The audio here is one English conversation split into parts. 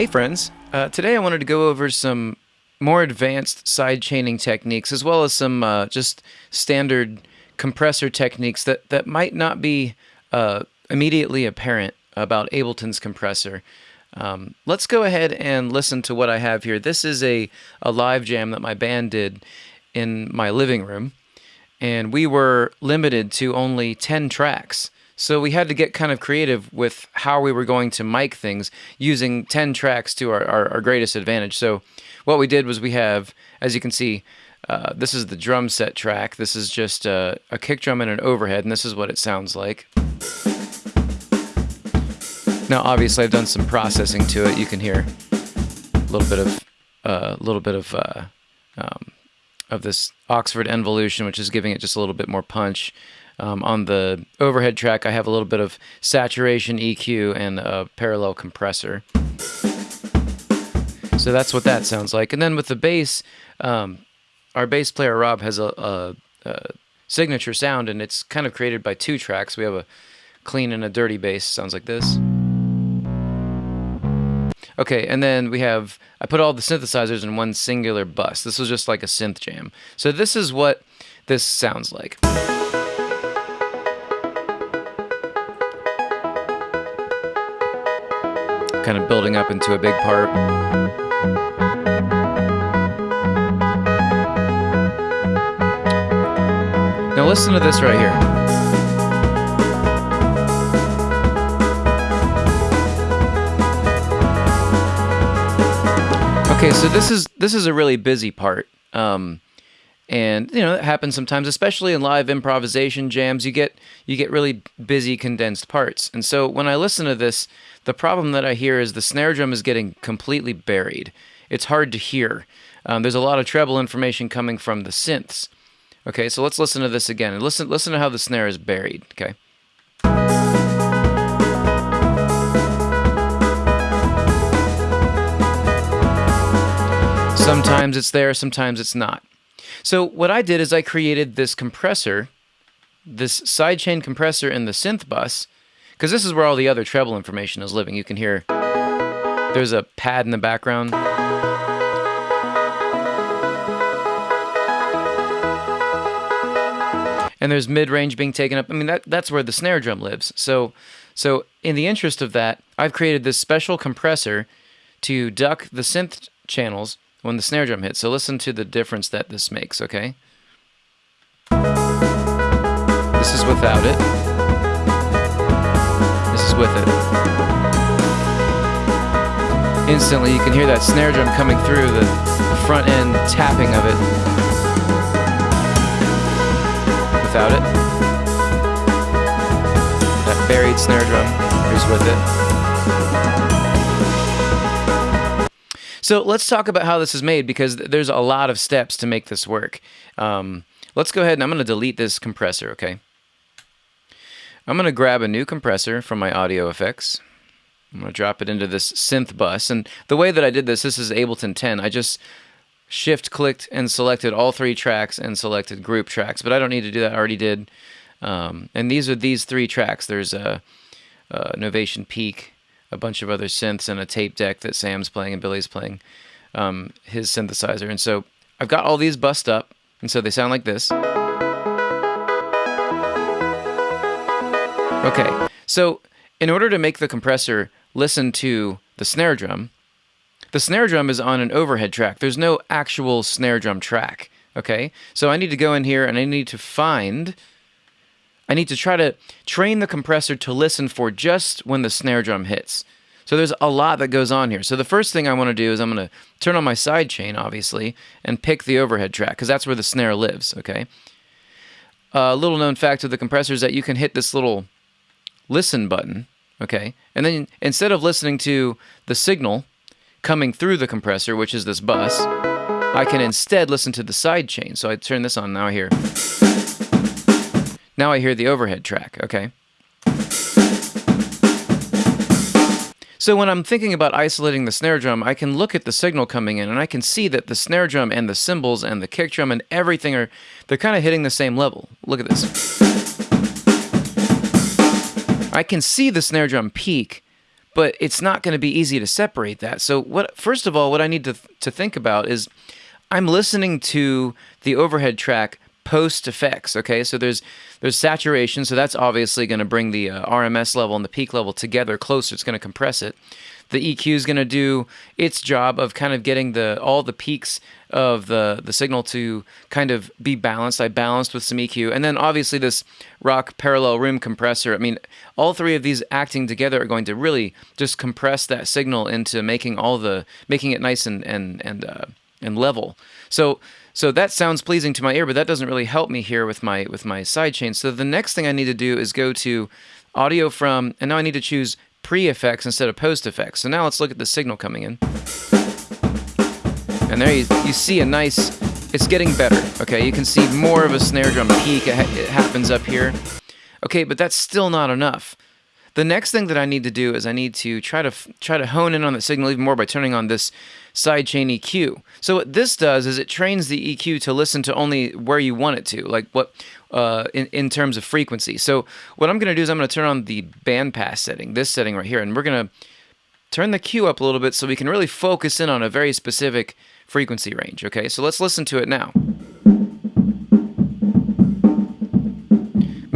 Hey friends, uh, today I wanted to go over some more advanced side chaining techniques as well as some uh, just standard compressor techniques that, that might not be uh, immediately apparent about Ableton's compressor. Um, let's go ahead and listen to what I have here. This is a, a live jam that my band did in my living room, and we were limited to only 10 tracks. So we had to get kind of creative with how we were going to mic things using 10 tracks to our, our, our greatest advantage. So what we did was we have, as you can see, uh, this is the drum set track. This is just a, a kick drum and an overhead, and this is what it sounds like. Now, obviously, I've done some processing to it. You can hear a little bit of a uh, little bit of uh, um, of this Oxford Envolution, which is giving it just a little bit more punch. Um, on the overhead track, I have a little bit of saturation, EQ, and a parallel compressor. So that's what that sounds like. And then with the bass, um, our bass player Rob has a, a, a, signature sound, and it's kind of created by two tracks. We have a clean and a dirty bass. Sounds like this. Okay, and then we have, I put all the synthesizers in one singular bus. This was just like a synth jam. So this is what this sounds like. Kind of building up into a big part. Now listen to this right here. Okay, so this is this is a really busy part. Um, and you know it happens sometimes especially in live improvisation jams you get you get really busy condensed parts. And so when i listen to this the problem that i hear is the snare drum is getting completely buried. It's hard to hear. Um, there's a lot of treble information coming from the synths. Okay so let's listen to this again. And listen listen to how the snare is buried okay? Sometimes it's there, sometimes it's not. So what I did is I created this compressor, this sidechain compressor in the synth bus, because this is where all the other treble information is living. You can hear there's a pad in the background. And there's mid-range being taken up. I mean, that, that's where the snare drum lives. So, so in the interest of that, I've created this special compressor to duck the synth channels when the snare drum hits. So listen to the difference that this makes, okay? This is without it. This is with it. Instantly, you can hear that snare drum coming through the front end tapping of it. Without it. That buried snare drum. Here's with it. So let's talk about how this is made because there's a lot of steps to make this work. Um, let's go ahead and I'm going to delete this compressor, okay? I'm going to grab a new compressor from my audio effects. I'm going to drop it into this synth bus. And the way that I did this, this is Ableton 10. I just shift clicked and selected all three tracks and selected group tracks, but I don't need to do that. I already did. Um, and these are these three tracks. There's a, Novation Peak, a bunch of other synths and a tape deck that Sam's playing and Billy's playing um, his synthesizer. And so I've got all these bust up, and so they sound like this. Okay, so in order to make the compressor listen to the snare drum, the snare drum is on an overhead track. There's no actual snare drum track, okay? So I need to go in here and I need to find I need to try to train the compressor to listen for just when the snare drum hits. So there's a lot that goes on here. So the first thing I want to do is I'm going to turn on my side chain, obviously, and pick the overhead track, because that's where the snare lives, okay? A uh, little known fact of the compressor is that you can hit this little listen button, okay? And then instead of listening to the signal coming through the compressor, which is this bus, I can instead listen to the side chain. So I turn this on, now hear... Now I hear the overhead track, okay? So when I'm thinking about isolating the snare drum, I can look at the signal coming in and I can see that the snare drum and the cymbals and the kick drum and everything are, they're kind of hitting the same level. Look at this. I can see the snare drum peak, but it's not going to be easy to separate that. So what first of all, what I need to to think about is I'm listening to the overhead track post effects. Okay, so there's there's saturation, so that's obviously going to bring the uh, RMS level and the peak level together closer. It's going to compress it. The EQ is going to do its job of kind of getting the all the peaks of the the signal to kind of be balanced. I balanced with some EQ, and then obviously this Rock parallel room compressor. I mean, all three of these acting together are going to really just compress that signal into making all the making it nice and and and uh, and level. So so that sounds pleasing to my ear, but that doesn't really help me here with my with my sidechain. So the next thing I need to do is go to audio from, and now I need to choose pre-effects instead of post-effects. So now let's look at the signal coming in. And there you, you see a nice, it's getting better, okay? You can see more of a snare drum peak, it, ha it happens up here. Okay, but that's still not enough. The next thing that I need to do is I need to try to try to hone in on the signal even more by turning on this sidechain EQ. So what this does is it trains the EQ to listen to only where you want it to, like what uh, in, in terms of frequency. So what I'm going to do is I'm going to turn on the bandpass setting, this setting right here, and we're going to turn the Q up a little bit so we can really focus in on a very specific frequency range. Okay, so let's listen to it now.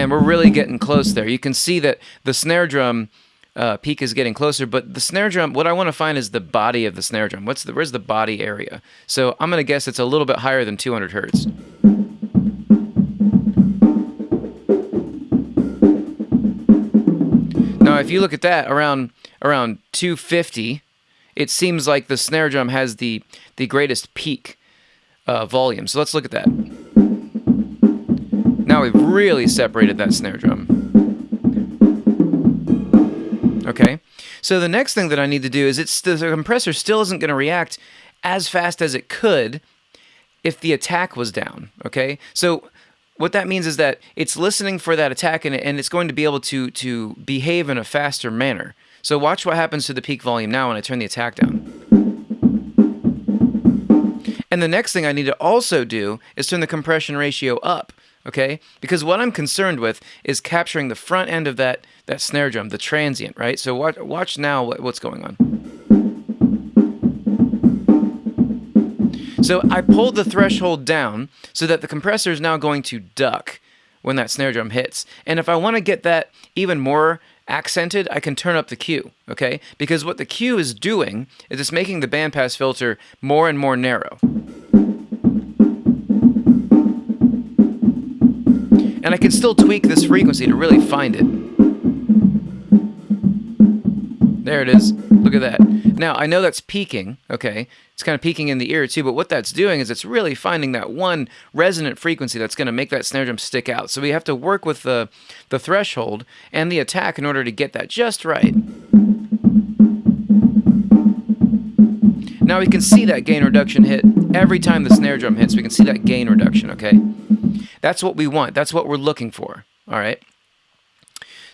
Man, we're really getting close there. You can see that the snare drum uh, peak is getting closer, but the snare drum, what I want to find is the body of the snare drum. What's the, where's the body area? So I'm going to guess it's a little bit higher than 200 hertz. Now, if you look at that around around 250, it seems like the snare drum has the the greatest peak uh, volume. So let's look at that. Now we've really separated that snare drum. Okay, so the next thing that I need to do is it's the compressor still isn't going to react as fast as it could if the attack was down. Okay, so what that means is that it's listening for that attack and, and it's going to be able to to behave in a faster manner. So watch what happens to the peak volume now when I turn the attack down. And the next thing I need to also do is turn the compression ratio up okay? Because what I'm concerned with is capturing the front end of that, that snare drum, the transient, right? So watch, watch now what, what's going on. So I pulled the threshold down so that the compressor is now going to duck when that snare drum hits. And if I want to get that even more accented, I can turn up the Q, okay? Because what the Q is doing is it's making the bandpass filter more and more narrow. And I can still tweak this frequency to really find it. There it is. Look at that. Now, I know that's peaking, okay? It's kind of peaking in the ear too, but what that's doing is it's really finding that one resonant frequency that's going to make that snare drum stick out. So we have to work with the, the threshold and the attack in order to get that just right. Now we can see that gain reduction hit every time the snare drum hits. We can see that gain reduction, okay? That's what we want. That's what we're looking for. All right.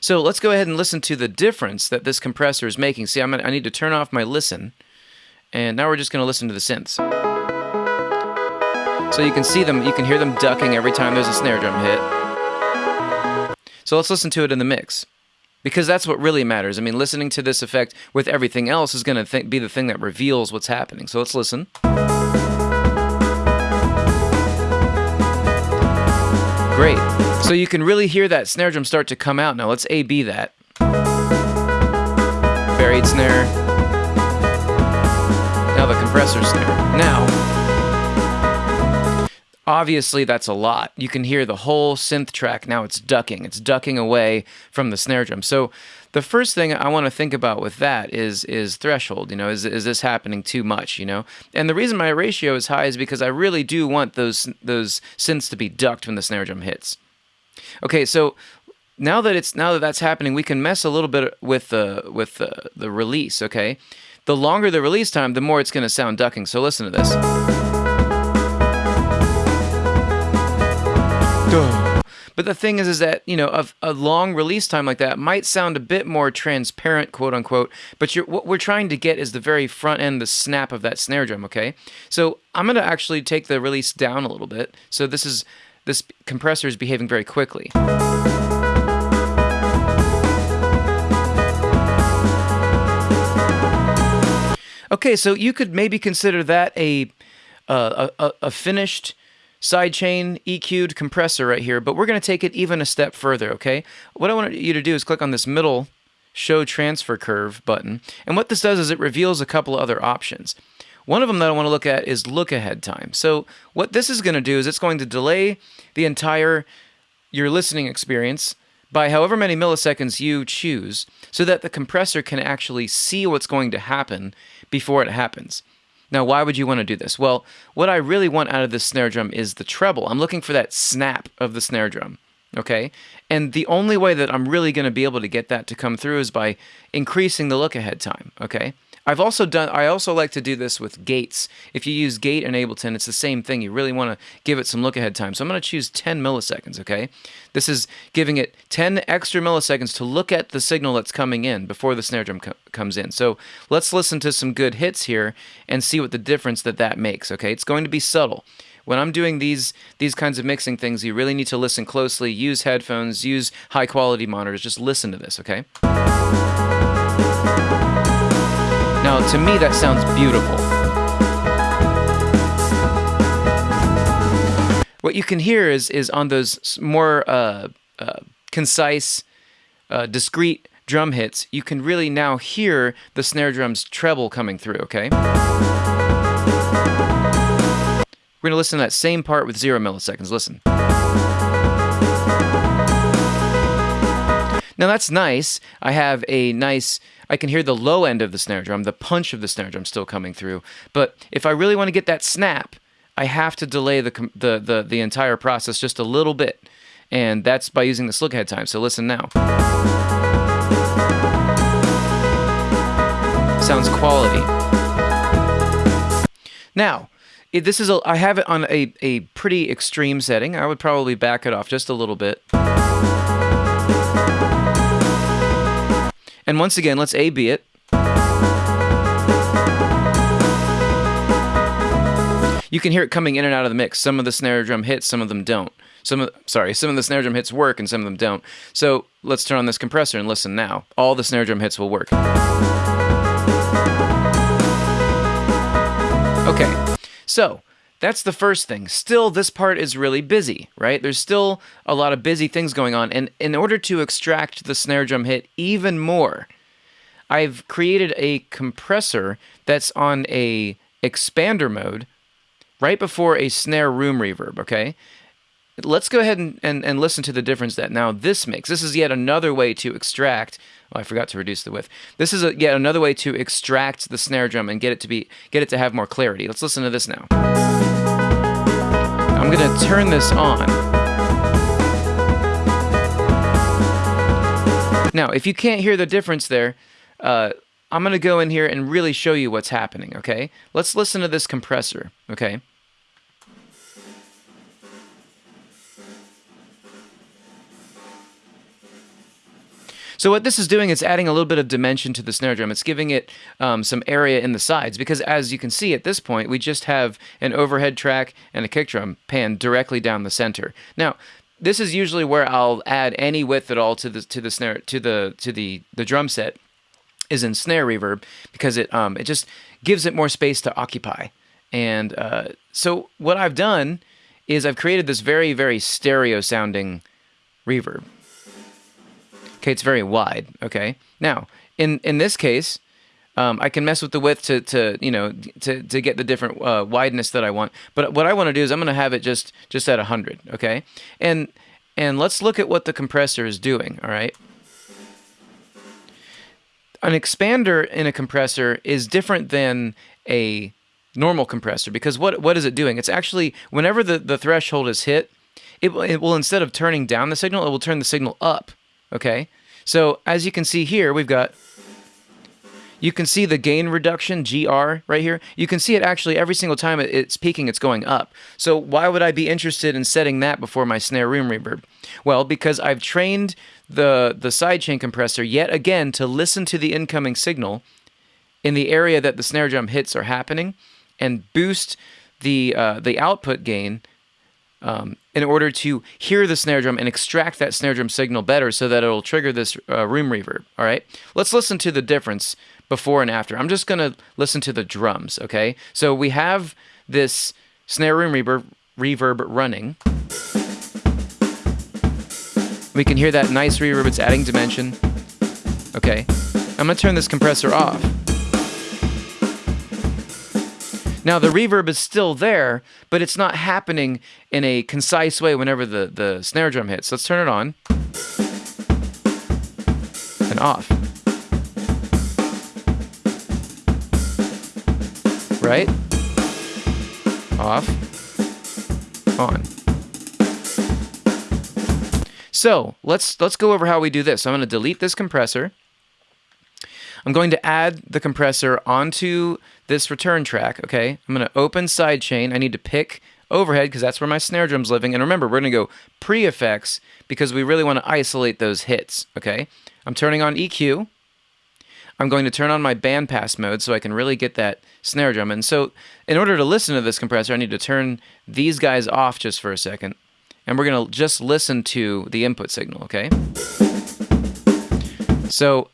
So let's go ahead and listen to the difference that this compressor is making. See, I'm gonna, I need to turn off my listen. And now we're just going to listen to the synths. So you can see them, you can hear them ducking every time there's a snare drum hit. So let's listen to it in the mix. Because that's what really matters. I mean, listening to this effect with everything else is going to be the thing that reveals what's happening. So let's listen. Great. So you can really hear that snare drum start to come out now. Let's A-B that. Buried snare. Now the compressor snare. Now, obviously that's a lot. You can hear the whole synth track. Now it's ducking. It's ducking away from the snare drum. So the first thing I want to think about with that is is threshold. You know, is is this happening too much? You know, and the reason my ratio is high is because I really do want those those synths to be ducked when the snare drum hits. Okay, so now that it's now that that's happening, we can mess a little bit with the with the, the release. Okay, the longer the release time, the more it's going to sound ducking. So listen to this. Duh. But the thing is, is that you know, a, a long release time like that might sound a bit more transparent, quote unquote. But what we're trying to get is the very front end, the snap of that snare drum. Okay, so I'm going to actually take the release down a little bit. So this is this compressor is behaving very quickly. Okay, so you could maybe consider that a uh, a, a finished sidechain EQ'd compressor right here, but we're going to take it even a step further, okay? What I want you to do is click on this middle Show Transfer Curve button, and what this does is it reveals a couple of other options. One of them that I want to look at is look ahead time. So what this is going to do is it's going to delay the entire your listening experience by however many milliseconds you choose so that the compressor can actually see what's going to happen before it happens. Now, why would you want to do this? Well, what I really want out of this snare drum is the treble. I'm looking for that snap of the snare drum. Okay? And the only way that I'm really going to be able to get that to come through is by increasing the look ahead time. Okay? I've also done, I also like to do this with gates. If you use gate in Ableton, it's the same thing. You really want to give it some look ahead time. So I'm going to choose 10 milliseconds, okay? This is giving it 10 extra milliseconds to look at the signal that's coming in before the snare drum co comes in. So let's listen to some good hits here and see what the difference that that makes, okay? It's going to be subtle when I'm doing these these kinds of mixing things, you really need to listen closely, use headphones, use high quality monitors, just listen to this, okay? Now, to me, that sounds beautiful. What you can hear is, is on those more uh, uh, concise, uh, discrete drum hits, you can really now hear the snare drum's treble coming through, okay? We're going to listen to that same part with zero milliseconds. Listen. Now that's nice. I have a nice, I can hear the low end of the snare drum, the punch of the snare drum still coming through. But if I really want to get that snap, I have to delay the, the, the, the entire process just a little bit. And that's by using this look ahead time. So listen now. Sounds quality. Now, this is a, I have it on a, a pretty extreme setting. I would probably back it off just a little bit. And once again, let's A-B it. You can hear it coming in and out of the mix. Some of the snare drum hits, some of them don't. Some of, sorry, some of the snare drum hits work and some of them don't. So let's turn on this compressor and listen now. All the snare drum hits will work. Okay, so that's the first thing. Still, this part is really busy, right? There's still a lot of busy things going on. And in order to extract the snare drum hit even more, I've created a compressor that's on a expander mode right before a snare room reverb, okay? Let's go ahead and, and, and listen to the difference that now this makes. This is yet another way to extract. Oh, I forgot to reduce the width. This is a, yet another way to extract the snare drum and get it to be get it to have more clarity. Let's listen to this now. I'm gonna turn this on. Now, if you can't hear the difference there, uh, I'm gonna go in here and really show you what's happening. Okay, let's listen to this compressor. Okay. So what this is doing is adding a little bit of dimension to the snare drum. It's giving it um, some area in the sides because as you can see at this point, we just have an overhead track and a kick drum panned directly down the center. Now, this is usually where I'll add any width at all to the to the snare to the to the the drum set is in snare reverb because it um it just gives it more space to occupy. And uh, so what I've done is I've created this very very stereo sounding reverb. Okay, it's very wide. Okay, now in in this case, um, I can mess with the width to, to you know to, to get the different uh, wideness that I want. But what I want to do is I'm going to have it just just at 100. Okay, and and let's look at what the compressor is doing. All right. An expander in a compressor is different than a normal compressor because what what is it doing? It's actually whenever the, the threshold is hit, it, it will instead of turning down the signal, it will turn the signal up. Okay, so as you can see here, we've got, you can see the gain reduction, GR, right here. You can see it actually every single time it's peaking, it's going up. So why would I be interested in setting that before my snare room reverb? Well, because I've trained the, the sidechain compressor yet again to listen to the incoming signal in the area that the snare drum hits are happening and boost the, uh, the output gain um, in order to hear the snare drum and extract that snare drum signal better so that it'll trigger this uh, room reverb. All right, let's listen to the difference before and after. I'm just going to listen to the drums, okay? So we have this snare room reverb, reverb running. We can hear that nice reverb, it's adding dimension. Okay, I'm to turn this compressor off. Now the reverb is still there, but it's not happening in a concise way whenever the, the snare drum hits. Let's turn it on and off. Right? Off. On. So let's let's go over how we do this. I'm going to delete this compressor. I'm going to add the compressor onto this return track, okay? I'm going to open sidechain. I need to pick overhead because that's where my snare drum's living. And remember, we're going to go pre-effects because we really want to isolate those hits, okay? I'm turning on EQ. I'm going to turn on my bandpass mode so I can really get that snare drum. And so in order to listen to this compressor, I need to turn these guys off just for a second. And we're going to just listen to the input signal, okay? So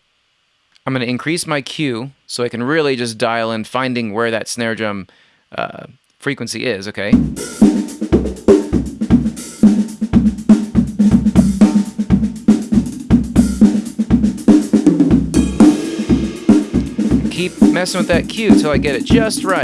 I'm going to increase my Q so I can really just dial in finding where that snare drum uh, frequency is, okay? Keep messing with that Q till I get it just right.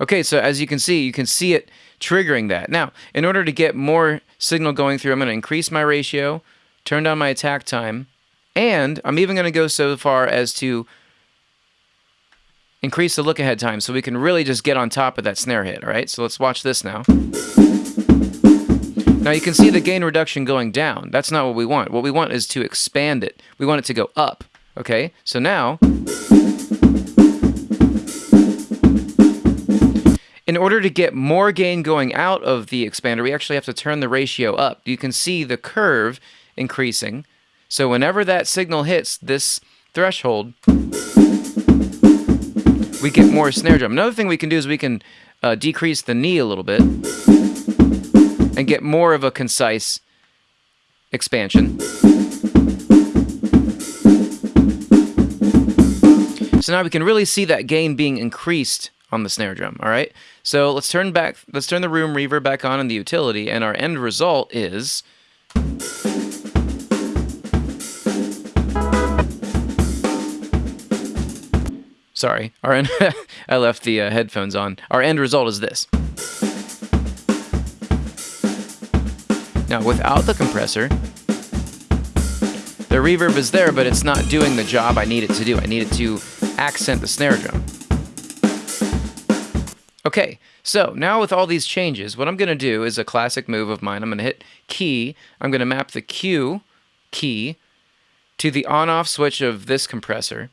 Okay, so as you can see, you can see it triggering that. Now, in order to get more signal going through, I'm going to increase my ratio, turn down my attack time, and I'm even going to go so far as to increase the look ahead time so we can really just get on top of that snare hit, all right? So let's watch this now. Now you can see the gain reduction going down. That's not what we want. What we want is to expand it. We want it to go up, okay? So now... In order to get more gain going out of the expander, we actually have to turn the ratio up. You can see the curve increasing. So whenever that signal hits this threshold, we get more snare drum. Another thing we can do is we can uh, decrease the knee a little bit and get more of a concise expansion. So now we can really see that gain being increased on the snare drum, all right? So let's turn back, let's turn the room reverb back on in the utility, and our end result is... Sorry, our end, I left the uh, headphones on. Our end result is this. Now, without the compressor, the reverb is there, but it's not doing the job I need it to do. I need it to accent the snare drum. Okay, so now with all these changes, what I'm going to do is a classic move of mine. I'm going to hit key. I'm going to map the Q key to the on-off switch of this compressor.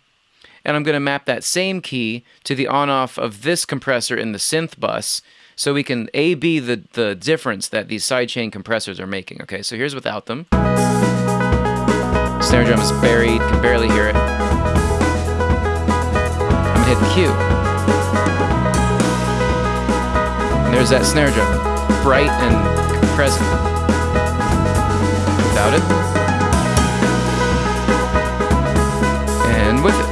And I'm going to map that same key to the on-off of this compressor in the synth bus so we can A-B the, the difference that these sidechain compressors are making. Okay, so here's without them. Snare drum is buried, can barely hear it. I'm going to hit Q. There's that snare drum, bright and present. Without it. And with it.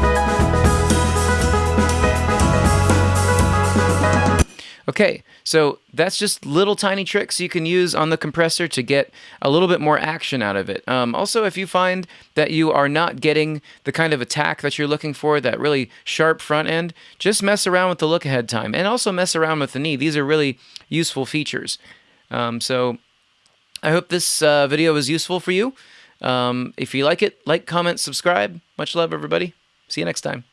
Okay, so that's just little tiny tricks you can use on the compressor to get a little bit more action out of it. Um, also, if you find that you are not getting the kind of attack that you're looking for, that really sharp front end, just mess around with the look ahead time and also mess around with the knee. These are really useful features. Um, so I hope this uh, video was useful for you. Um, if you like it, like, comment, subscribe. Much love, everybody. See you next time.